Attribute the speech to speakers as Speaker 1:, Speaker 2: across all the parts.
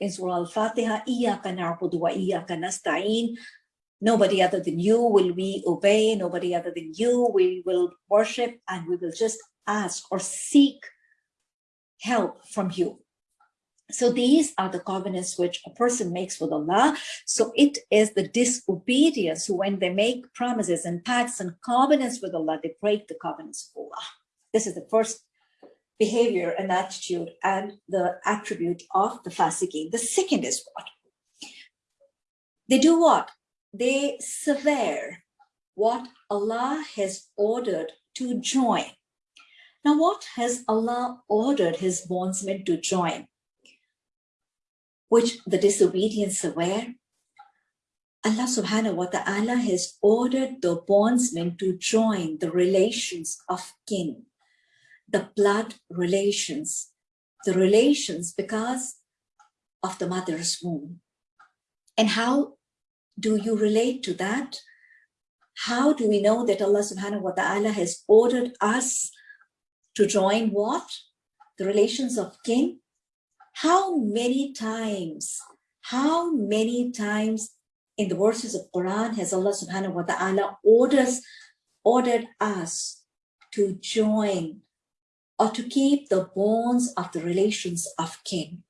Speaker 1: in Surah Al-Fatiha, Iyaka na'budu wa Iyaka. Nobody other than you will we obey, nobody other than you we will worship, and we will just ask or seek help from you. So these are the covenants which a person makes with Allah. So it is the disobedience when they make promises and pacts and covenants with Allah, they break the covenants of Allah. This is the first behavior and attitude and the attribute of the fasiqeen. The second is what? They do what? They sever what Allah has ordered to join. Now, what has Allah ordered his bondsmen to join? which the disobedience aware, Allah subhanahu wa ta'ala has ordered the bondsmen to join the relations of kin, the blood relations, the relations because of the mother's womb. And how do you relate to that? How do we know that Allah subhanahu wa ta'ala has ordered us to join what? The relations of kin? How many times, how many times in the verses of Quran has Allah subhanahu wa ta'ala orders, ordered us to join or to keep the bonds of the relations of kin.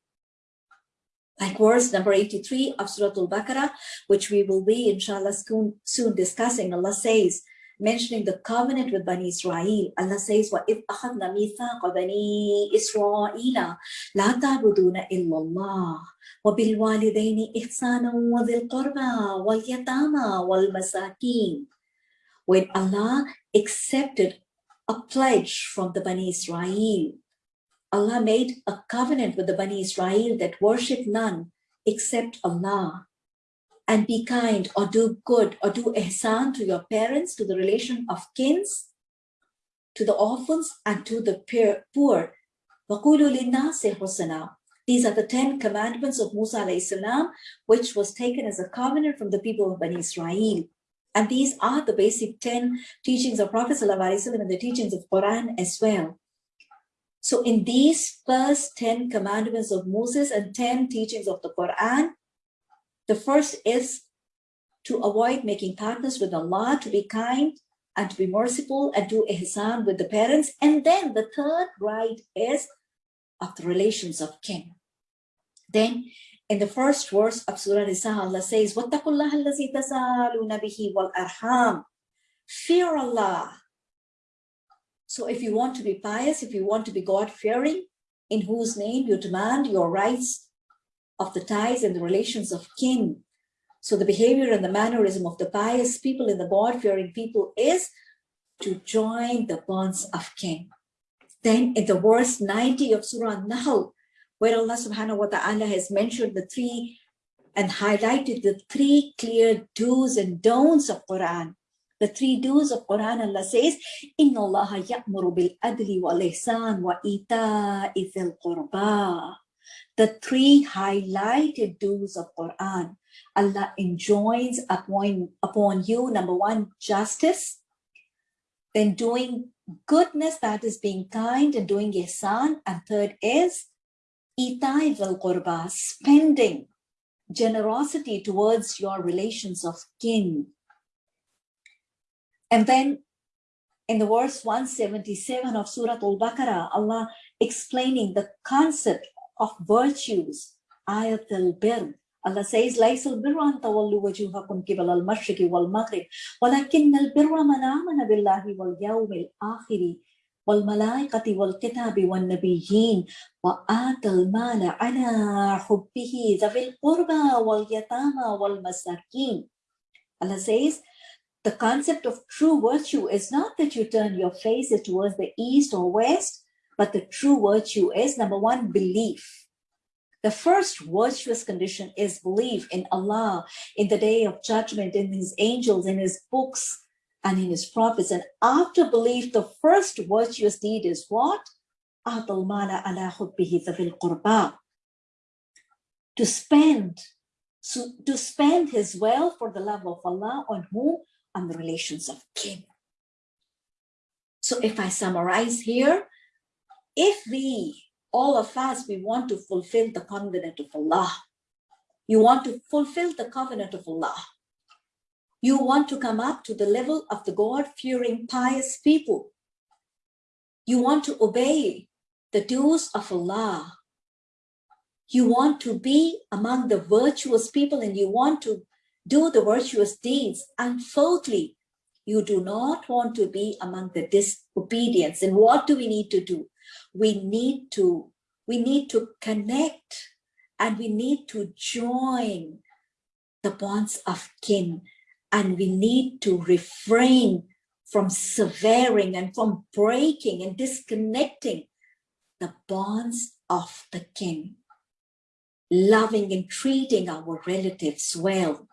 Speaker 1: Like verse number 83 of Surah Al-Baqarah, which we will be inshallah soon, soon discussing, Allah says, mentioning the covenant with Bani Israel. Allah says, وَإِذْ أَخَذْنَا مِيثَاقَ بَنِي إِسْرَائِيلَ لَا تَعْبُدُونَ إِلَّا اللَّهِ وَبِالْوَالِدَيْنِ إِحْسَانًا وَذِي الْقُرْبَى وَالْيَتَامَى وَالْمَسَاكِينَ When Allah accepted a pledge from the Bani Israel, Allah made a covenant with the Bani Israel that worship none except Allah and be kind or do good or do ihsan to your parents, to the relation of kins, to the orphans and to the poor. These are the 10 commandments of Musa salam, which was taken as a covenant from the people of Bani Israel. And these are the basic 10 teachings of Prophet ﷺ and the teachings of Quran as well. So in these first 10 commandments of Moses and 10 teachings of the Quran, the first is to avoid making partners with Allah, to be kind and to be merciful and do ihsan with the parents. And then the third right is of the relations of kin. Then in the first verse of Surah Nisa, Allah says, وَاتَّقُوا اللَّهَ الَّذِي تَسَالُونَ بِهِ وَالْأَرْحَامِ Fear Allah. So if you want to be pious, if you want to be God-fearing, in whose name you demand your rights of the ties and the relations of kin. So the behavior and the mannerism of the pious people and the God-fearing people is to join the bonds of kin. Then in the verse 90 of Surah Nahl, where Allah subhanahu wa ta'ala has mentioned the three and highlighted the three clear do's and don'ts of Quran. The three do's of Quran, Allah says, إِنَّ اللَّهَ يَأْمُرُ بِالْأَدْلِ وَالْإِحْسَانِ وَإِيتَاءِ ذِي الْقُرْبَى the three highlighted do's of Quran. Allah enjoins upon, upon you, number one, justice, then doing goodness, that is being kind and doing ihsan, and third is itai vel qurba, spending generosity towards your relations of kin. And then in the verse 177 of Surah Al-Baqarah, Allah explaining the concept of virtues. Ayat al-Bir. Allah says, ليس البر أن تولوا وجوهكم قبل المشرق والمغرب ولكن البر من آمن بالله واليوم الآخر والملائكة والكتاب والنبيين وآتى المال على حبه ذوي القربى واليتامى والمساكين. Allah says, the concept of true virtue is not that you turn your faces towards the east or west, but the true virtue is number one, belief. The first virtuous condition is belief in Allah, in the day of judgment, in his angels, in his books, and in his prophets. And after belief, the first virtuous deed is what? To spend, to spend his wealth for the love of Allah on whom? On the relations of kin. So if I summarize here, if we all of us, we want to fulfill the covenant of Allah. You want to fulfill the covenant of Allah. You want to come up to the level of the God-fearing, pious people. You want to obey the dues of Allah. You want to be among the virtuous people and you want to do the virtuous deeds. Fourthly, you do not want to be among the disobedience. And what do we need to do? We need to, we need to connect and we need to join the bonds of kin and we need to refrain from severing and from breaking and disconnecting the bonds of the kin, loving and treating our relatives well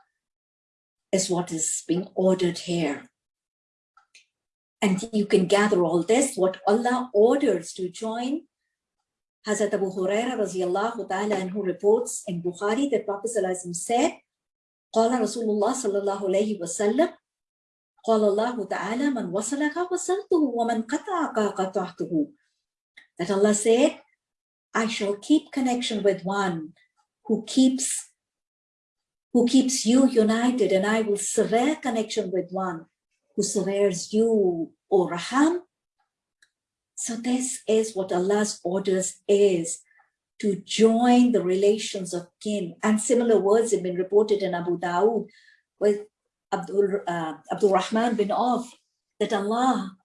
Speaker 1: is what is being ordered here. And you can gather all this, what Allah orders to join. Hazrat Abu Huraira radiallahu ta'ala and who reports in Bukhari that Prophet said, قال رسول الله صلى الله عليه وسلم قال الله تعالى من وصلك وصلته ومن قطعك قطعته that Allah said I shall keep connection with one who keeps who keeps you united and I will sever connection with one who severs you O Raham so this is what Allah's orders is to join the relations of kin. And similar words have been reported in Abu Dawud with Abdul, uh, Abdul Rahman bin Auf, that Allah,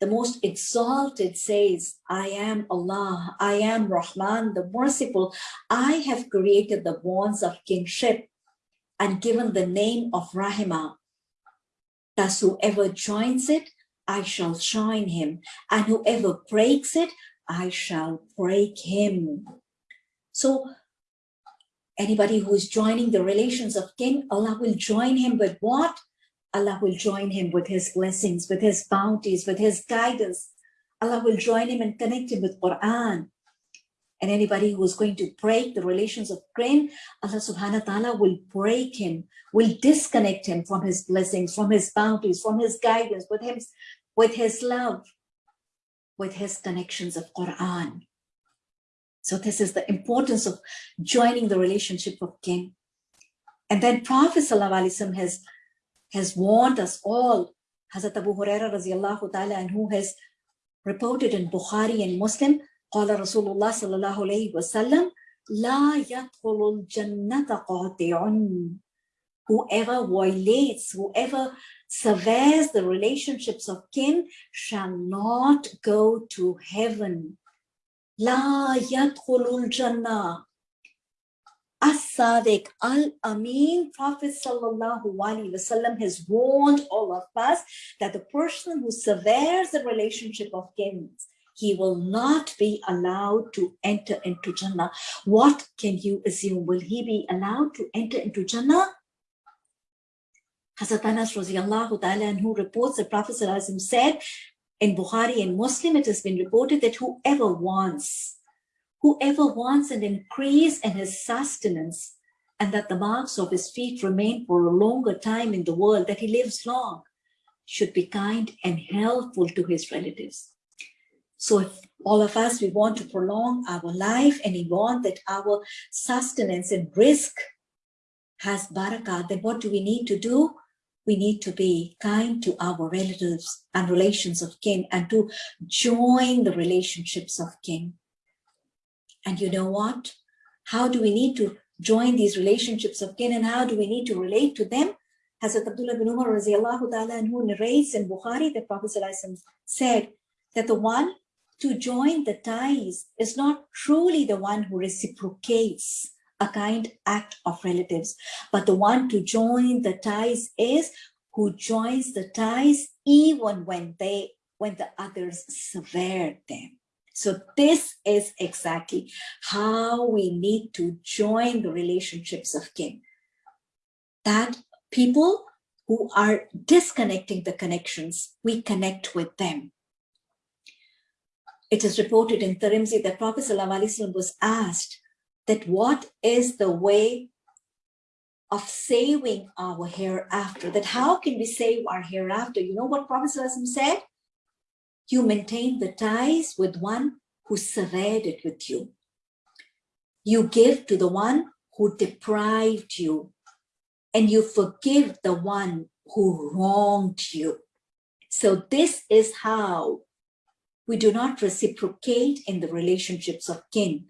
Speaker 1: the most exalted says, I am Allah, I am Rahman, the merciful. I have created the bonds of kinship and given the name of Rahimah. Thus whoever joins it, I shall join him, and whoever breaks it, I shall break him. So anybody who is joining the relations of kin, Allah will join him with what? Allah will join him with his blessings, with his bounties, with his guidance. Allah will join him and connect him with Quran. And anybody who is going to break the relations of kin, Allah subhanahu wa ta'ala will break him, will disconnect him from his blessings, from his bounties, from his guidance, with him, with his love, with his connections of Quran. So this is the importance of joining the relationship of kin. And then Prophet ﷺ has, has warned us all, Hazrat Abu Huraira radiallahu ta'ala, and who has reported in Bukhari and Muslim, قال رسول الله صلى الله عليه وسلم لا يدخل الجنة قاطع Whoever violates, whoever severs the relationships of kin shall not go to heaven. La yadkhulul jannah. As-Sadiq al-Amin, Prophet sallallahu alaihi wasallam has warned all of us that the person who severs the relationship of kin, he will not be allowed to enter into Jannah. What can you assume? Will he be allowed to enter into Jannah? Hazrat Anas radiallahu ta'ala who reports that Prophet said in Bukhari and Muslim, it has been reported that whoever wants, whoever wants an increase in his sustenance and that the marks of his feet remain for a longer time in the world, that he lives long, should be kind and helpful to his relatives. So if all of us, we want to prolong our life and we want that our sustenance and rizq has barakah, then what do we need to do? We need to be kind to our relatives and relations of kin and to join the relationships of kin. And you know what? How do we need to join these relationships of kin and how do we need to relate to them? Hazrat Abdullah bin Umar ta'ala who narrates in Bukhari, the Prophet said that the one to join the ties is not truly the one who reciprocates a kind act of relatives. But the one to join the ties is who joins the ties even when they when the others sever them. So this is exactly how we need to join the relationships of kin. That people who are disconnecting the connections, we connect with them. It is reported in Tirmidhi that Prophet ﷺ was asked that what is the way of saving our hereafter, that how can we save our hereafter? You know what Prophet said? You maintain the ties with one who severed it with you. You give to the one who deprived you, and you forgive the one who wronged you. So this is how we do not reciprocate in the relationships of kin.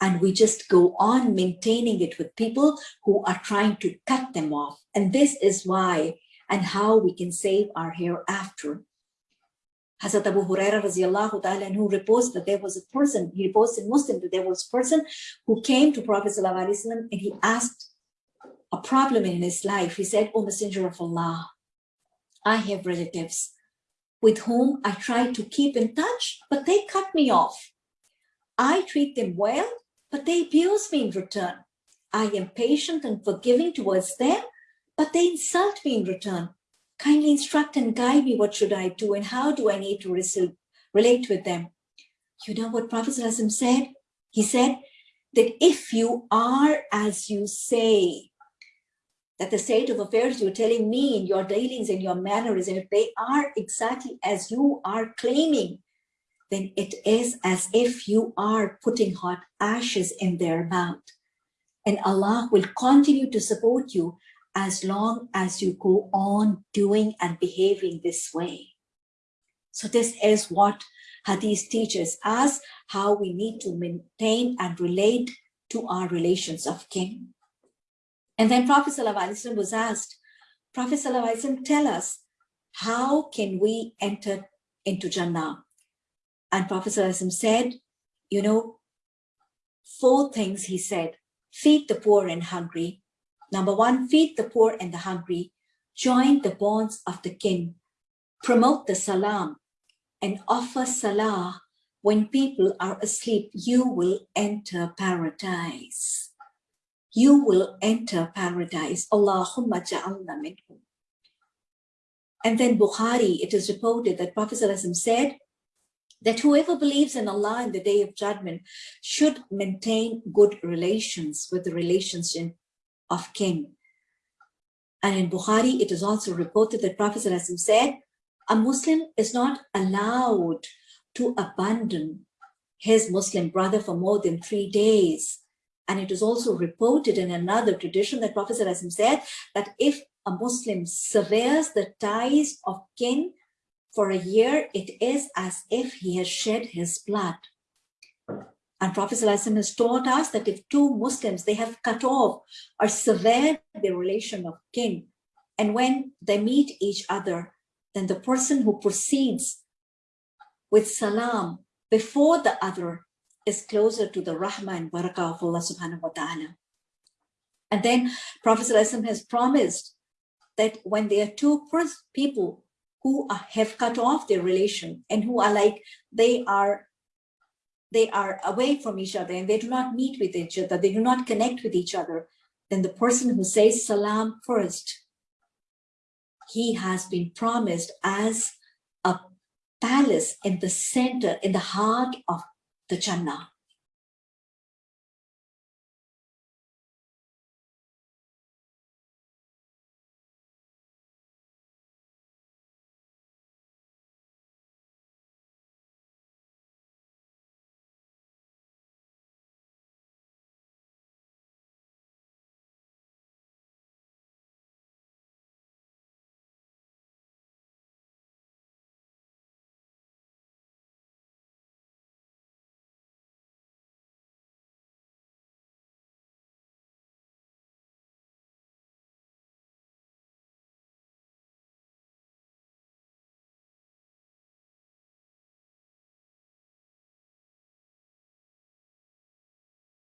Speaker 1: And we just go on maintaining it with people who are trying to cut them off. And this is why and how we can save our hereafter. Hazrat Abu Huraira radiallahu ta'ala who reports that there was a person, he reports in Muslim that there was a person who came to Prophet Wasallam and he asked a problem in his life. He said, O Messenger of Allah, I have relatives with whom I try to keep in touch, but they cut me off. I treat them well, but they abuse me in return. I am patient and forgiving towards them, but they insult me in return. Kindly instruct and guide me what should I do and how do I need to relate with them. You know what Prophet said? He said that if you are as you say, that the state of affairs you're telling me in your dealings and your manners, and if they are exactly as you are claiming, then it is as if you are putting hot ashes in their mouth. And Allah will continue to support you as long as you go on doing and behaving this way. So this is what Hadith teaches us, how we need to maintain and relate to our relations of kin. And then Prophet ﷺ was asked, Prophet ﷺ, tell us, how can we enter into Jannah? And Prophet ﷺ said, you know, four things he said, feed the poor and hungry. Number one, feed the poor and the hungry, join the bonds of the kin, promote the salam, and offer salah when people are asleep, you will enter paradise you will enter paradise. Allahumma ja'alna minhum. And then Bukhari, it is reported that Prophet said that whoever believes in Allah in the day of judgment should maintain good relations with the relationship of kin. And in Bukhari, it is also reported that Prophet said, a Muslim is not allowed to abandon his Muslim brother for more than three days and it is also reported in another tradition that Prophet said that if a Muslim severs the ties of kin for a year, it is as if he has shed his blood. And Prophet has taught us that if two Muslims, they have cut off or severed the relation of kin, and when they meet each other, then the person who proceeds with salam before the other is closer to the rahmah and barakah of Allah subhanahu wa ta'ala. And then Prophet has promised that when there are two people who have cut off their relation and who are like, they are they are away from each other and they do not meet with each other, they do not connect with each other, then the person who says salam first, he has been promised as a palace in the center, in the heart of the Jannah.